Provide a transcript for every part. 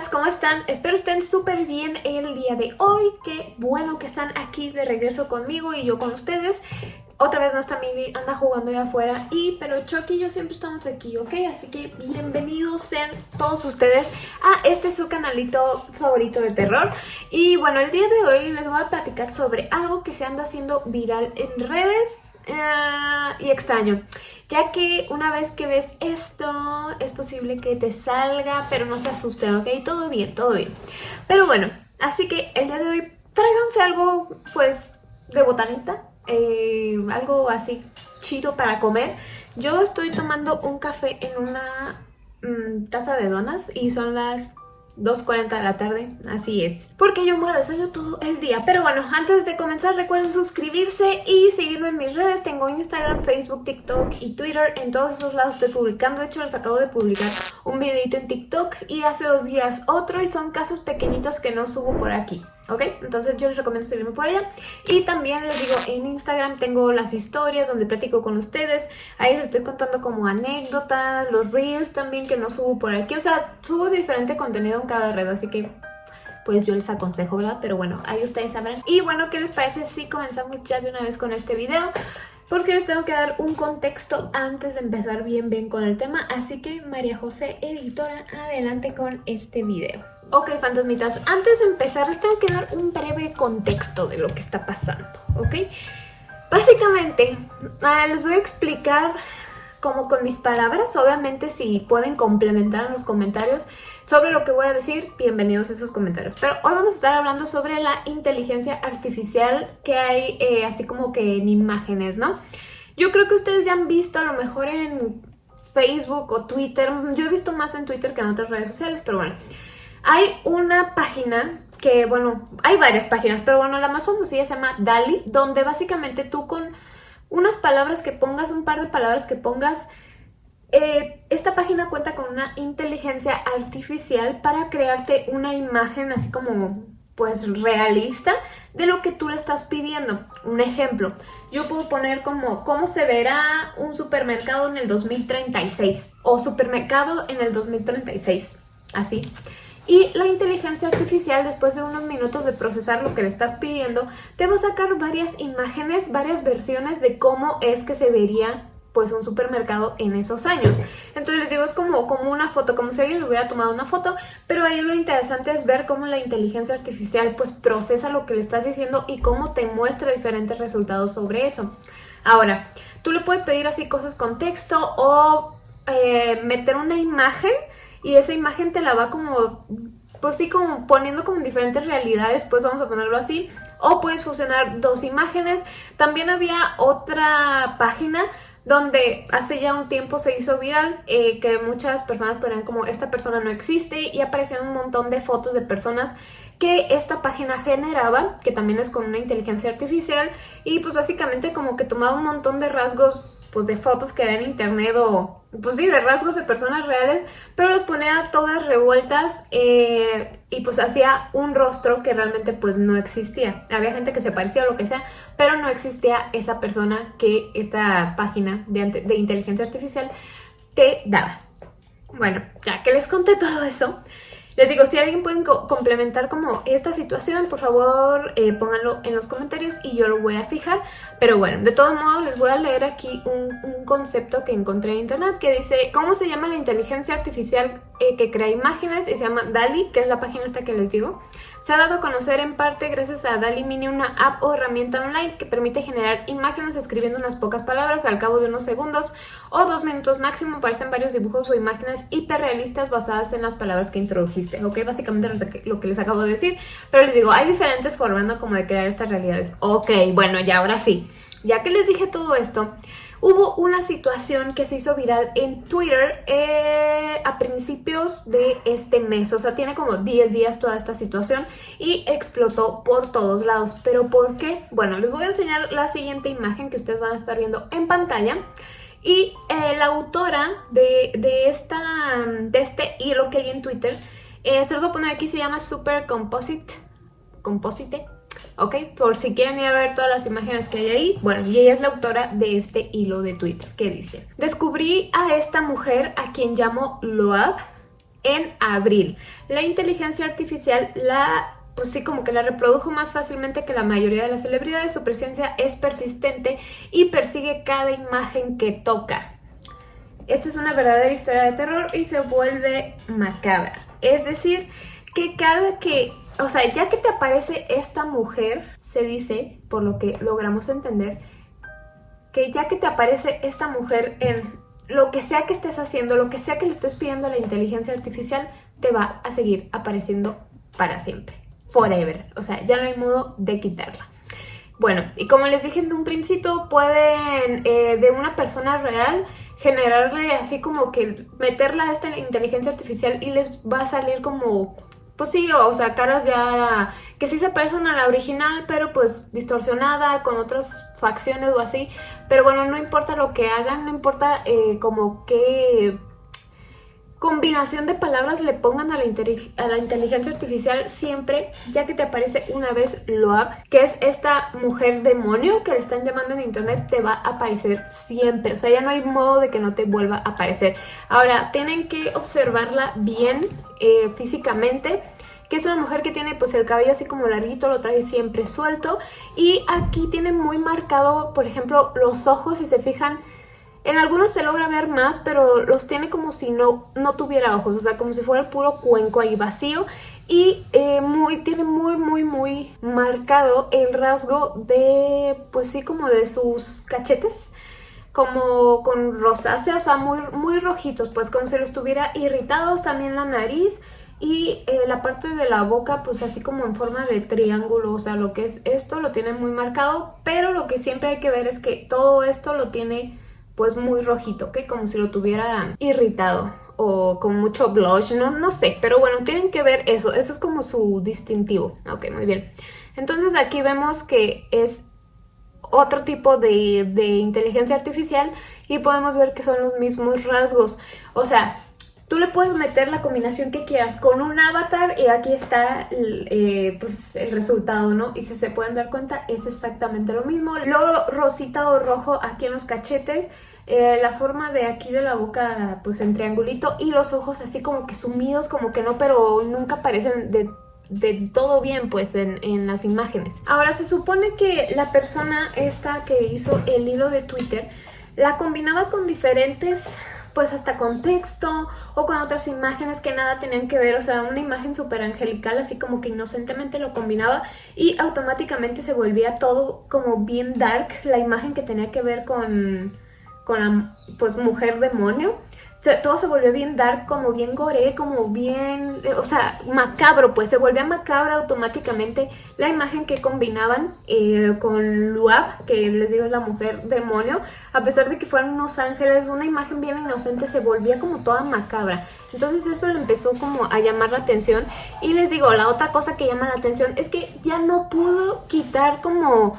amigas, ¿cómo están? Espero estén súper bien el día de hoy. Qué bueno que están aquí de regreso conmigo y yo con ustedes. Otra vez no está Mimi, anda jugando allá afuera y pero Chucky y yo siempre estamos aquí, ¿ok? Así que bienvenidos sean todos ustedes a este su canalito favorito de terror. Y bueno, el día de hoy les voy a platicar sobre algo que se anda haciendo viral en redes eh, y extraño ya que una vez que ves esto es posible que te salga, pero no se asusten, ¿ok? Todo bien, todo bien. Pero bueno, así que el día de hoy tráiganse algo, pues, de botanita, eh, algo así chido para comer. Yo estoy tomando un café en una mm, taza de donas y son las 2.40 de la tarde, así es. Porque yo muero de sueño todo el día. Pero bueno, antes de comenzar recuerden suscribirse y seguirme en mis redes. Tengo Instagram, Facebook, TikTok y Twitter. En todos esos lados estoy publicando. De hecho, les acabo de publicar un videito en TikTok y hace dos días otro. Y son casos pequeñitos que no subo por aquí. ¿Ok? Entonces yo les recomiendo seguirme por allá. Y también les digo, en Instagram tengo las historias donde platico con ustedes. Ahí les estoy contando como anécdotas, los reels también que no subo por aquí. O sea, subo diferente contenido en cada red, así que pues yo les aconsejo, ¿verdad? Pero bueno, ahí ustedes sabrán. Y bueno, ¿qué les parece si comenzamos ya de una vez con este video? Porque les tengo que dar un contexto antes de empezar bien bien con el tema. Así que María José, editora, adelante con este video. Ok, fantasmitas, antes de empezar les tengo que dar un breve contexto de lo que está pasando, ¿ok? Básicamente, ah, les voy a explicar como con mis palabras, obviamente si pueden complementar en los comentarios sobre lo que voy a decir, bienvenidos a esos comentarios. Pero hoy vamos a estar hablando sobre la inteligencia artificial que hay eh, así como que en imágenes, ¿no? Yo creo que ustedes ya han visto a lo mejor en Facebook o Twitter, yo he visto más en Twitter que en otras redes sociales, pero bueno... Hay una página que, bueno, hay varias páginas, pero bueno, la más famosilla se llama DALI, donde básicamente tú con unas palabras que pongas, un par de palabras que pongas, eh, esta página cuenta con una inteligencia artificial para crearte una imagen así como pues realista de lo que tú le estás pidiendo. Un ejemplo, yo puedo poner como cómo se verá un supermercado en el 2036 o supermercado en el 2036, así. Y la inteligencia artificial, después de unos minutos de procesar lo que le estás pidiendo, te va a sacar varias imágenes, varias versiones de cómo es que se vería pues un supermercado en esos años. Entonces les digo, es como, como una foto, como si alguien le hubiera tomado una foto, pero ahí lo interesante es ver cómo la inteligencia artificial pues procesa lo que le estás diciendo y cómo te muestra diferentes resultados sobre eso. Ahora, tú le puedes pedir así cosas con texto o eh, meter una imagen y esa imagen te la va como, pues sí, como poniendo como en diferentes realidades, pues vamos a ponerlo así. O puedes fusionar dos imágenes. También había otra página donde hace ya un tiempo se hizo viral eh, que muchas personas ponían como esta persona no existe y aparecían un montón de fotos de personas que esta página generaba, que también es con una inteligencia artificial y pues básicamente como que tomaba un montón de rasgos pues de fotos que había en internet o pues sí, de rasgos de personas reales, pero las ponía todas revueltas eh, y pues hacía un rostro que realmente pues no existía. Había gente que se parecía o lo que sea, pero no existía esa persona que esta página de, de inteligencia artificial te daba. Bueno, ya que les conté todo eso, les digo, si alguien puede complementar como esta situación, por favor eh, pónganlo en los comentarios y yo lo voy a fijar. Pero bueno, de todos modos les voy a leer aquí un concepto que encontré en internet que dice ¿Cómo se llama la inteligencia artificial eh, que crea imágenes y se llama DALI, que es la página esta que les digo. Se ha dado a conocer en parte gracias a DALI Mini, una app o herramienta online que permite generar imágenes escribiendo unas pocas palabras al cabo de unos segundos o dos minutos máximo. Aparecen varios dibujos o imágenes hiperrealistas basadas en las palabras que introdujiste, ¿ok? Básicamente lo que les acabo de decir, pero les digo, hay diferentes formas ¿no? como de crear estas realidades. Ok, bueno, ya ahora sí. Ya que les dije todo esto, Hubo una situación que se hizo viral en Twitter eh, a principios de este mes, o sea, tiene como 10 días toda esta situación y explotó por todos lados. ¿Pero por qué? Bueno, les voy a enseñar la siguiente imagen que ustedes van a estar viendo en pantalla. Y eh, la autora de, esta, de este hilo que hay en Twitter, eh, se lo voy a poner aquí, se llama Super Composite, Composite ¿ok? Por si quieren ir a ver todas las imágenes que hay ahí. Bueno, y ella es la autora de este hilo de tweets que dice Descubrí a esta mujer a quien llamo Loab en abril. La inteligencia artificial la pues sí, como que la reprodujo más fácilmente que la mayoría de las celebridades, su presencia es persistente y persigue cada imagen que toca. Esta es una verdadera historia de terror y se vuelve macabra. Es decir, que cada que, o sea, ya que te aparece esta mujer, se dice, por lo que logramos entender, que ya que te aparece esta mujer en lo que sea que estés haciendo, lo que sea que le estés pidiendo a la inteligencia artificial, te va a seguir apareciendo para siempre forever. O sea, ya no hay modo de quitarla. Bueno, y como les dije en un principio, pueden eh, de una persona real generarle así como que meterla a esta inteligencia artificial y les va a salir como, pues sí, o sea, caras ya que sí se parecen a la original, pero pues distorsionada, con otras facciones o así. Pero bueno, no importa lo que hagan, no importa eh, como qué combinación de palabras le pongan a la, a la, inteligencia artificial siempre, ya que te aparece una vez Loab, que es esta mujer demonio que le están llamando en internet, te va a aparecer siempre. O sea, ya no hay modo de que no te vuelva a aparecer. Ahora, tienen que observarla bien eh, físicamente que es una mujer que tiene pues el cabello así como larguito, lo trae siempre suelto y aquí tiene muy marcado, por ejemplo, los ojos, si se fijan, en algunos se logra ver más, pero los tiene como si no, no tuviera ojos, o sea, como si fuera el puro cuenco ahí vacío. Y eh, muy, tiene muy, muy, muy marcado el rasgo de, pues sí, como de sus cachetes como con rosácea, o sea, muy, muy rojitos, pues como si los tuviera irritados, también la nariz y eh, la parte de la boca pues así como en forma de triángulo, o sea, lo que es esto lo tiene muy marcado, pero lo que siempre hay que ver es que todo esto lo tiene pues muy rojito, ¿ok? Como si lo tuviera irritado o con mucho blush, no, no sé, pero bueno, tienen que ver eso, eso es como su distintivo, ok, muy bien. Entonces aquí vemos que es otro tipo de, de inteligencia artificial y podemos ver que son los mismos rasgos, o sea, Tú le puedes meter la combinación que quieras con un avatar y aquí está eh, pues el resultado, ¿no? Y si se pueden dar cuenta es exactamente lo mismo. Lo rosita o rojo aquí en los cachetes, eh, la forma de aquí de la boca pues en triangulito y los ojos así como que sumidos, como que no, pero nunca parecen de de todo bien pues en, en, las imágenes. Ahora se supone que la persona esta que hizo el hilo de Twitter la combinaba con diferentes pues hasta con texto o con otras imágenes que nada tenían que ver, o sea, una imagen súper angelical, así como que inocentemente lo combinaba y automáticamente se volvía todo como bien dark, la imagen que tenía que ver con, con la pues mujer demonio todo se volvió bien dark, como bien gore, como bien, o sea, macabro, pues se volvía macabra automáticamente la imagen que combinaban eh, con Luab, que les digo es la mujer demonio, a pesar de que fueran unos ángeles, una imagen bien inocente se volvía como toda macabra. Entonces eso le empezó como a llamar la atención y les digo, la otra cosa que llama la atención es que ya no pudo quitar como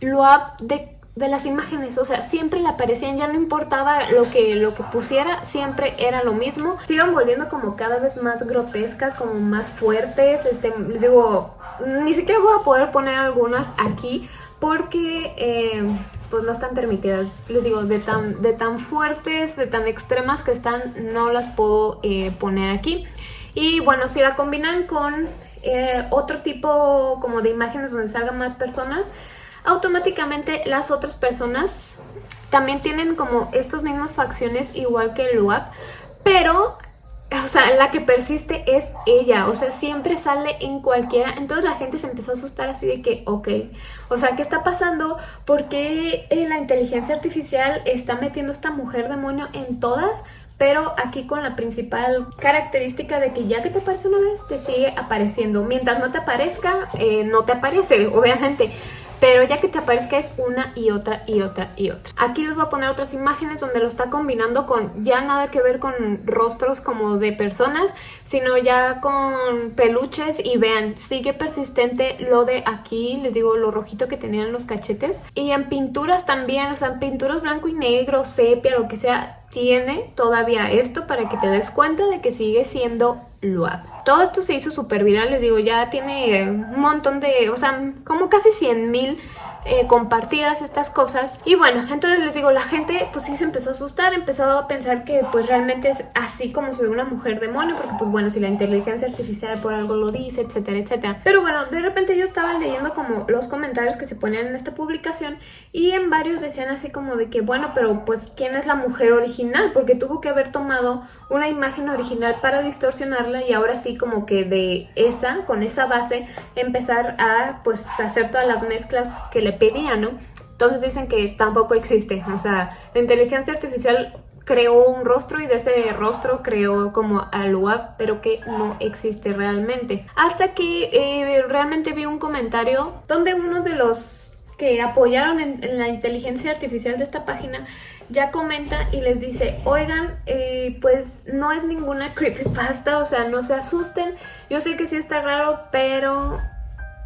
Luab de de las imágenes, o sea, siempre le aparecían, ya no importaba lo que, lo que pusiera, siempre era lo mismo. Se iban volviendo como cada vez más grotescas, como más fuertes, este, les digo, ni siquiera voy a poder poner algunas aquí porque eh, pues no están permitidas. Les digo, de tan, de tan fuertes, de tan extremas que están, no las puedo eh, poner aquí. Y bueno, si la combinan con eh, otro tipo como de imágenes donde salgan más personas, automáticamente las otras personas también tienen como estas mismas facciones igual que el UAP, pero o sea, la que persiste es ella, o sea, siempre sale en cualquiera, entonces la gente se empezó a asustar así de que, ok, o sea, ¿qué está pasando? ¿Por qué eh, la inteligencia artificial está metiendo esta mujer demonio en todas? Pero aquí con la principal característica de que ya que te aparece una vez, te sigue apareciendo. Mientras no te aparezca, eh, no te aparece, obviamente pero ya que te aparezca es una y otra y otra y otra. Aquí les voy a poner otras imágenes donde lo está combinando con ya nada que ver con rostros como de personas, sino ya con peluches y vean, sigue persistente lo de aquí, les digo lo rojito que tenían los cachetes y en pinturas también, o sea, en pinturas blanco y negro, sepia, lo que sea, tiene todavía esto para que te des cuenta de que sigue siendo Todo esto se hizo súper viral, les digo, ya tiene un montón de, o sea, como casi 100 mil eh, compartidas estas cosas. Y bueno, entonces les digo, la gente pues sí se empezó a asustar, empezó a pensar que pues realmente es así como se ve una mujer demonio, porque pues bueno, si la inteligencia artificial por algo lo dice, etcétera, etcétera. Pero bueno, de repente yo estaba leyendo como los comentarios que se ponían en esta publicación y en varios decían así como de que bueno, pero pues ¿quién es la mujer original? Porque tuvo que haber tomado una imagen original para distorsionarla y ahora sí como que de esa, con esa base, empezar a pues hacer todas las mezclas que le pedían, ¿no? Entonces dicen que tampoco existe, o sea, la inteligencia artificial creó un rostro y de ese rostro creó como al web, pero que no existe realmente. Hasta que eh, realmente vi un comentario donde uno de los que apoyaron en, la inteligencia artificial de esta página ya comenta y les dice, oigan, eh, pues no es ninguna creepypasta, o sea, no se asusten. Yo sé que sí está raro, pero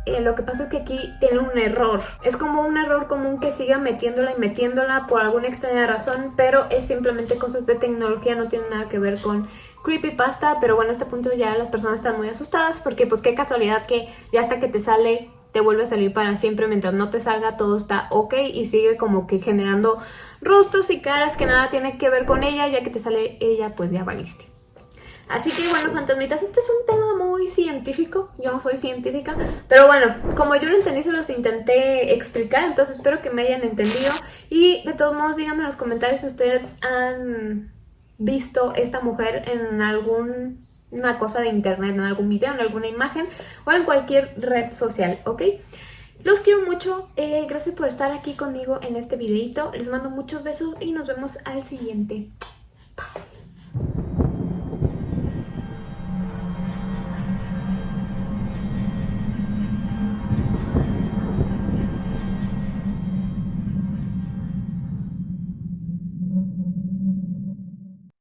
eh, lo que pasa es que aquí tiene un error. Es como un error común que siga metiéndola y metiéndola por alguna extraña razón, pero es simplemente cosas de tecnología, no tiene nada que ver con creepypasta, pero bueno, a este punto ya las personas están muy asustadas porque pues qué casualidad que ya hasta que te sale te vuelve a salir para siempre mientras no te salga todo está ok y sigue como que generando rostros y caras que nada tiene que ver con ella ya que te sale ella pues ya valiste. Así que bueno, fantasmitas, este es un tema muy científico, yo no soy científica, pero bueno, como yo lo entendí se los intenté explicar, entonces espero que me hayan entendido y de todos modos díganme en los comentarios si ustedes han visto esta mujer en alguna cosa de internet, en algún video, en alguna imagen o en cualquier red social, ¿ok? Los quiero mucho, eh, gracias por estar aquí conmigo en este videito, les mando muchos besos y nos vemos al siguiente. Bye.